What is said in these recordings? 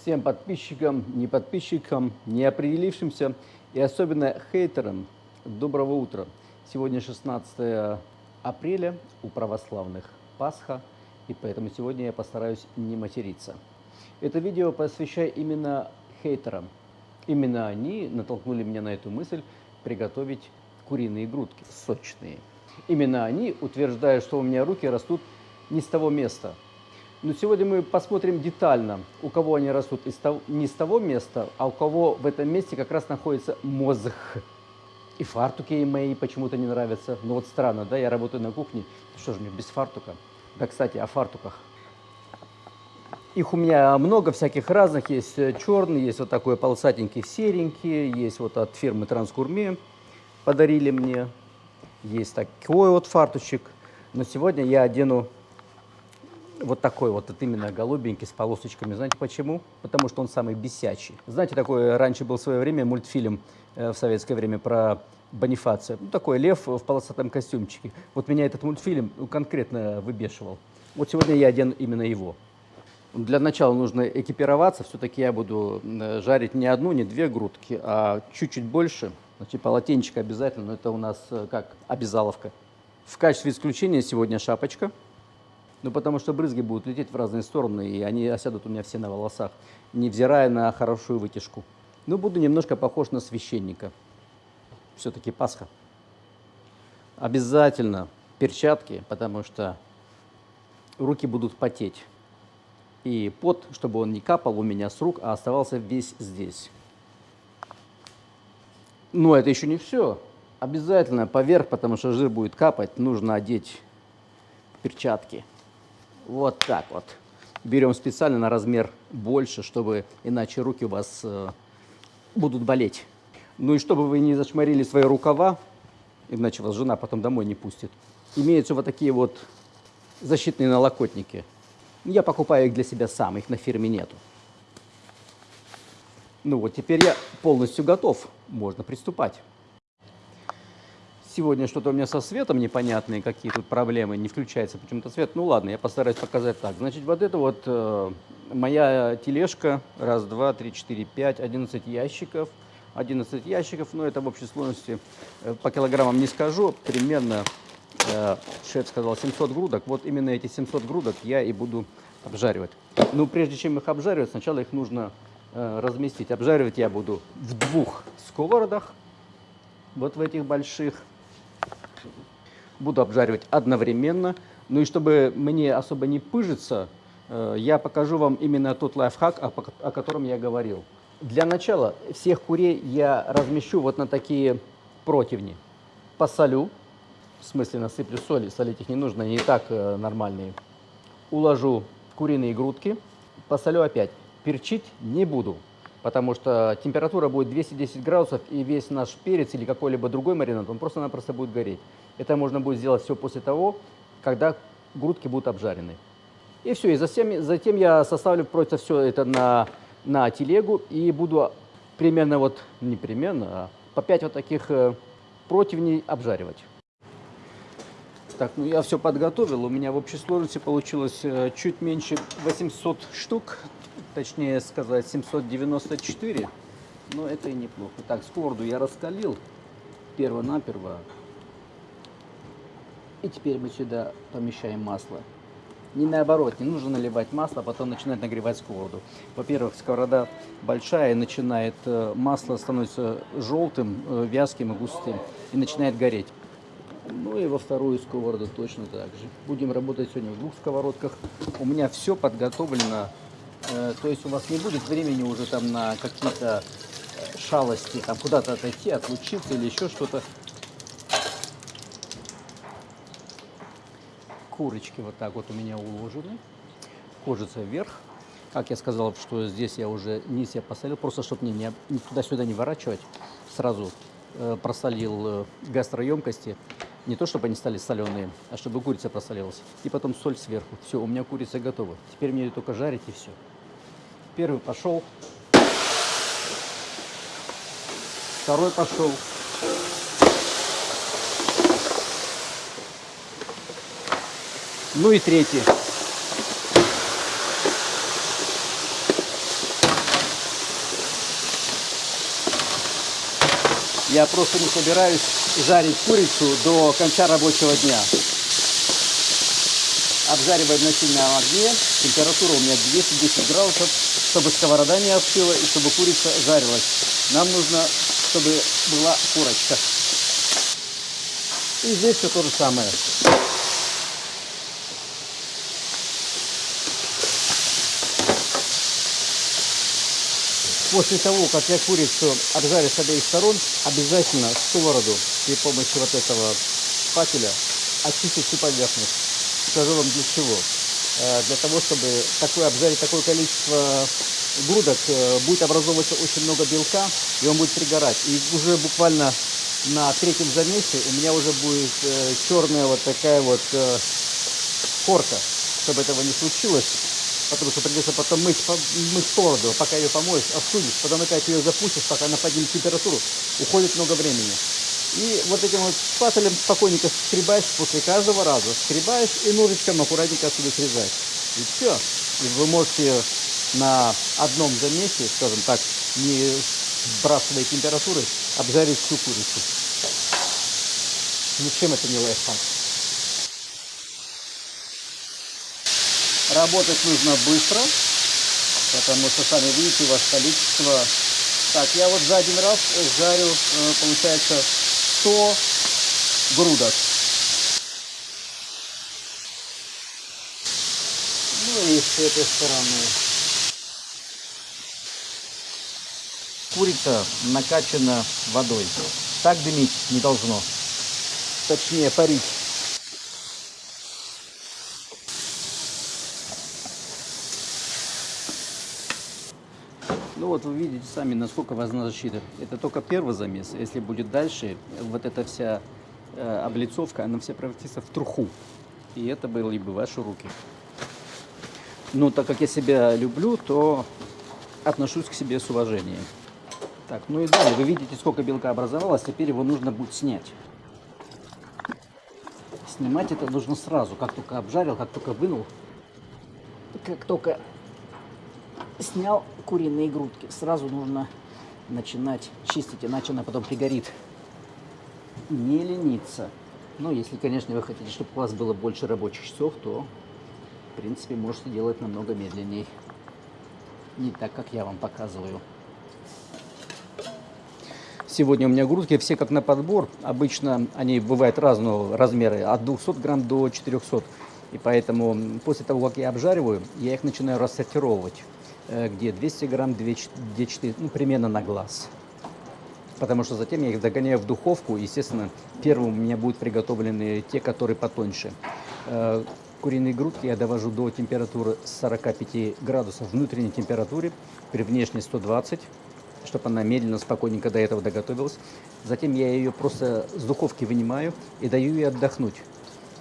всем подписчикам, не подписчикам, не определившимся и особенно хейтерам доброго утра. Сегодня 16 апреля у православных Пасха, и поэтому сегодня я постараюсь не материться. Это видео посвящаю именно хейтерам. Именно они натолкнули меня на эту мысль приготовить куриные грудки сочные. Именно они утверждают, что у меня руки растут не с того места – но сегодня мы посмотрим детально, у кого они растут из того, не с того места, а у кого в этом месте как раз находится мозг. И фартуки мои почему-то не нравятся. Ну вот странно, да, я работаю на кухне, что же мне без фартука? Да, кстати, о фартуках. Их у меня много всяких разных. Есть черный, есть вот такой полосатенький серенький, есть вот от фирмы Транскурме подарили мне. Есть такой вот фартучек. Но сегодня я одену вот такой вот, вот именно голубенький с полосочками. Знаете почему? Потому что он самый бесячий. Знаете, такой раньше был в свое время мультфильм э, в советское время про Бонифация. Ну, такой лев в полосатом костюмчике. Вот меня этот мультфильм ну, конкретно выбешивал. Вот сегодня я одену именно его. Для начала нужно экипироваться. Все-таки я буду э, жарить не одну, не две грудки, а чуть-чуть больше. Значит, полотенчик обязательно, но это у нас э, как обязаловка. В качестве исключения сегодня шапочка. Ну, потому что брызги будут лететь в разные стороны, и они осядут у меня все на волосах, невзирая на хорошую вытяжку. Ну, буду немножко похож на священника. Все-таки Пасха. Обязательно перчатки, потому что руки будут потеть. И пот, чтобы он не капал у меня с рук, а оставался весь здесь. Но это еще не все. Обязательно поверх, потому что жир будет капать, нужно одеть перчатки. Вот так вот. Берем специально на размер больше, чтобы иначе руки у вас э, будут болеть. Ну и чтобы вы не зашмарили свои рукава, иначе вас жена потом домой не пустит. Имеются вот такие вот защитные налокотники. Я покупаю их для себя сам, их на фирме нету. Ну вот, теперь я полностью готов, можно приступать. Сегодня что-то у меня со светом непонятные, какие тут проблемы, не включается почему-то свет. Ну ладно, я постараюсь показать так. Значит, вот это вот э, моя тележка. Раз, два, три, четыре, пять, одиннадцать ящиков. 11 ящиков, но это в общей сложности э, по килограммам не скажу, примерно, э, шеф сказал, 700 грудок. Вот именно эти 700 грудок я и буду обжаривать. Но прежде чем их обжаривать, сначала их нужно э, разместить. Обжаривать я буду в двух сковородах, вот в этих больших буду обжаривать одновременно. Ну и чтобы мне особо не пыжиться, э, я покажу вам именно тот лайфхак, о котором я говорил. Для начала всех курей я размещу вот на такие противни. Посолю, в смысле насыплю соли, солить их не нужно, они и так э, нормальные. Уложу куриные грудки, посолю опять. Перчить не буду, потому что температура будет 210 градусов, и весь наш перец или какой-либо другой маринад, он просто-напросто будет гореть. Это можно будет сделать все после того, когда грудки будут обжарены. И все, и затем, затем я составлю просто все это на, на телегу и буду примерно вот, не примерно, а по 5 вот таких э, противней обжаривать. Так, ну я все подготовил. У меня в общей сложности получилось э, чуть меньше 800 штук, точнее сказать 794. Но это и неплохо. Так, сковорду я раскалил перво-наперво. И теперь мы сюда помещаем масло. Не наоборот, не нужно наливать масло, а потом начинать нагревать сковороду. Во-первых, сковорода большая, начинает э, масло становится желтым, э, вязким и густым, и начинает гореть. Ну и во вторую сковороду точно так же. Будем работать сегодня в двух сковородках. У меня все подготовлено, то есть у вас не будет времени уже там на какие-то шалости, там куда-то отойти, отлучиться или еще что-то. Курочки вот так вот у меня уложены. Кожица вверх. Как я сказал, что здесь я уже низ я посолил, просто чтобы мне не, туда-сюда не ворачивать. Сразу э, просолил э, гастроемкости. Не то, чтобы они стали соленые, а чтобы курица просолилась. И потом соль сверху. Все, у меня курица готова. Теперь мне ее только жарить и все. Первый пошел. Второй пошел. Ну и третий. Я просто не собираюсь жарить курицу до конца рабочего дня. Обжариваем на сильном огне. Температура у меня 210 градусов, чтобы сковорода не остыла и чтобы курица жарилась. Нам нужно, чтобы была корочка. И здесь все то же самое. После того, как я курицу обжарю с обеих сторон, обязательно сковороду при помощи вот этого факеля очистить всю поверхность. Скажу вам для чего. Э, для того, чтобы такое, обжарить такое количество грудок, э, будет образовываться очень много белка, и он будет пригорать. И уже буквально на третьем замесе у меня уже будет э, черная вот такая вот корка. Чтобы этого не случилось, потому что придется потом мыть, мыть сковороду, пока ее помоешь, остудишь, потом опять ее запустишь, пока она поднимет температуру, уходит много времени. И вот этим вот спателем спокойненько скребаешь после каждого раза, скребаешь и ножичком аккуратненько отсюда срезаешь. И все. И вы можете на одном замесе, скажем так, не сбрасывая температуры, обжарить всю курицу. Ничем это не лайфхак. Работать нужно быстро, потому что, сами видите, у вас количество... Так, я вот за один раз жарю, э, получается, 100 грудок. Ну и с этой стороны. Курица накачана водой. Так дымить не должно. Точнее, парить. Ну вот вы видите сами, насколько важна защита. Это только первый замес. Если будет дальше, вот эта вся э, облицовка, она вся превратится в труху. И это были бы ваши руки. Но так как я себя люблю, то отношусь к себе с уважением. Так, ну и далее, вы видите, сколько белка образовалось, теперь его нужно будет снять. Снимать это нужно сразу, как только обжарил, как только вынул, как только снял куриные грудки. Сразу нужно начинать чистить, иначе она потом пригорит. Не лениться. Но если, конечно, вы хотите, чтобы у вас было больше рабочих часов, то, в принципе, можете делать намного медленнее. Не так, как я вам показываю. Сегодня у меня грудки все как на подбор. Обычно они бывают разного размера, от 200 грамм до 400. И поэтому после того, как я обжариваю, я их начинаю рассортировать. Э, где 200 грамм, 2-4, ну, примерно на глаз. Потому что затем я их загоняю в духовку. Естественно, первым у меня будут приготовлены те, которые потоньше. Э, куриные грудки я довожу до температуры 45 градусов внутренней температуре, при внешней 120, чтобы она медленно, спокойненько до этого доготовилась. Затем я ее просто с духовки вынимаю и даю ей отдохнуть.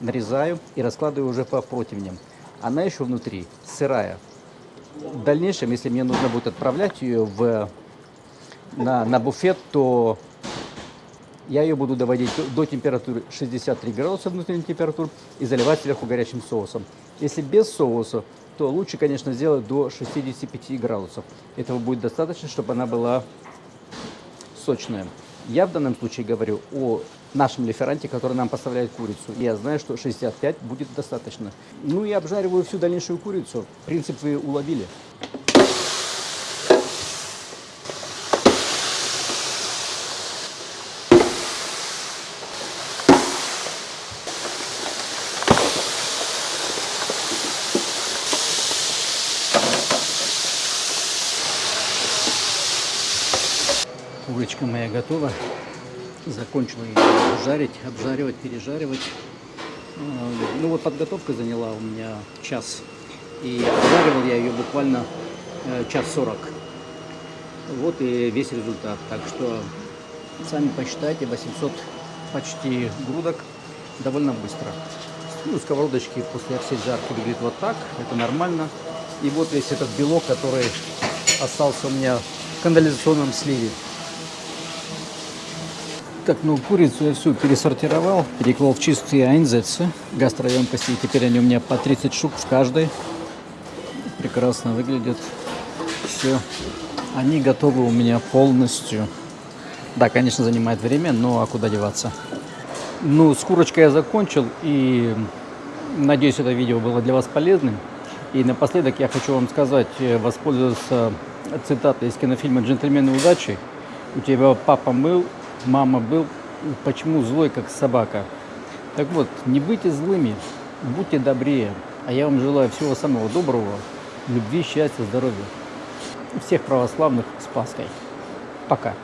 Нарезаю и раскладываю уже по противням. Она еще внутри сырая, в дальнейшем, если мне нужно будет отправлять ее в, на, на буфет, то я ее буду доводить до, температуры 63 градуса внутренней температуры и заливать сверху горячим соусом. Если без соуса, то лучше, конечно, сделать до 65 градусов. Этого будет достаточно, чтобы она была сочная. Я в данном случае говорю о нашем лиферанте, который нам поставляет курицу. Я знаю, что 65 будет достаточно. Ну и обжариваю всю дальнейшую курицу. Принцип вы уловили. Курочка моя готова. Закончила ее жарить, обжаривать, пережаривать. А, ну вот подготовка заняла у меня час. И обжаривал я ее буквально э, час сорок. Вот и весь результат. Так что сами посчитайте, 800 почти грудок довольно быстро. Ну, сковородочки после всей жарки выглядят вот так, это нормально. И вот весь этот белок, который остался у меня в канализационном сливе. Так, ну курицу я всю пересортировал, переклал в чистые айнзецы гастроемкости. И теперь они у меня по 30 штук в каждой. Прекрасно выглядят. Все. Они готовы у меня полностью. Да, конечно, занимает время, но а куда деваться? Ну, с курочкой я закончил, и надеюсь, это видео было для вас полезным. И напоследок я хочу вам сказать, э, воспользоваться цитатой из кинофильма «Джентльмены удачи». У тебя папа был, мама был, почему злой, как собака? Так вот, не будьте злыми, будьте добрее. А я вам желаю всего самого доброго, любви, счастья, здоровья. Всех православных с Пасхой. Пока.